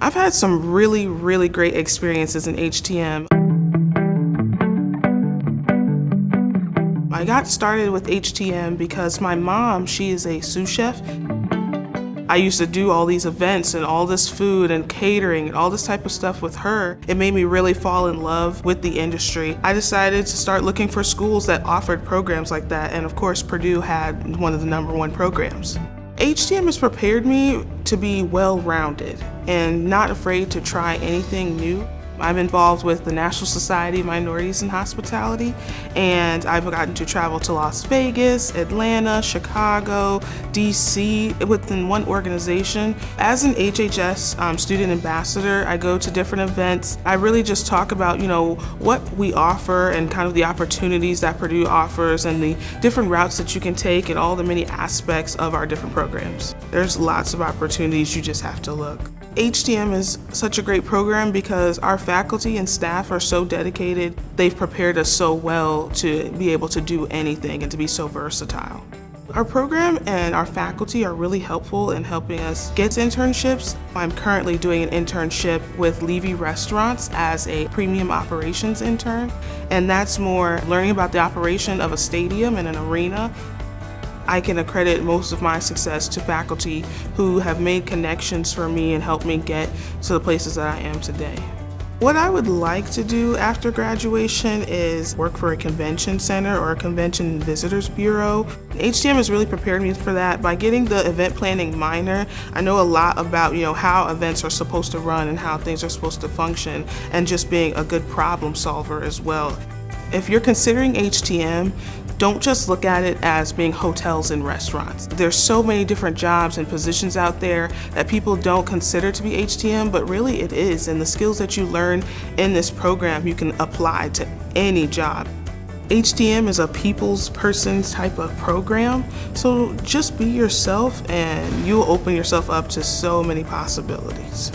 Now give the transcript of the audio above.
I've had some really, really great experiences in HTM. I got started with HTM because my mom, she is a sous chef. I used to do all these events and all this food and catering and all this type of stuff with her. It made me really fall in love with the industry. I decided to start looking for schools that offered programs like that and of course Purdue had one of the number one programs. HTM has prepared me to be well-rounded and not afraid to try anything new. I'm involved with the National Society of Minorities in Hospitality, and I've gotten to travel to Las Vegas, Atlanta, Chicago, DC within one organization. As an HHS um, student ambassador, I go to different events. I really just talk about, you know, what we offer and kind of the opportunities that Purdue offers and the different routes that you can take and all the many aspects of our different programs. There's lots of opportunities, you just have to look. HTM is such a great program because our faculty and staff are so dedicated. They've prepared us so well to be able to do anything and to be so versatile. Our program and our faculty are really helpful in helping us get internships. I'm currently doing an internship with Levy Restaurants as a premium operations intern, and that's more learning about the operation of a stadium and an arena I can accredit most of my success to faculty who have made connections for me and helped me get to the places that I am today. What I would like to do after graduation is work for a convention center or a convention visitors bureau. HTM has really prepared me for that. By getting the event planning minor, I know a lot about you know how events are supposed to run and how things are supposed to function and just being a good problem solver as well. If you're considering HTM, don't just look at it as being hotels and restaurants. There's so many different jobs and positions out there that people don't consider to be HTM, but really it is. And the skills that you learn in this program, you can apply to any job. HTM is a people's person type of program, so just be yourself and you'll open yourself up to so many possibilities.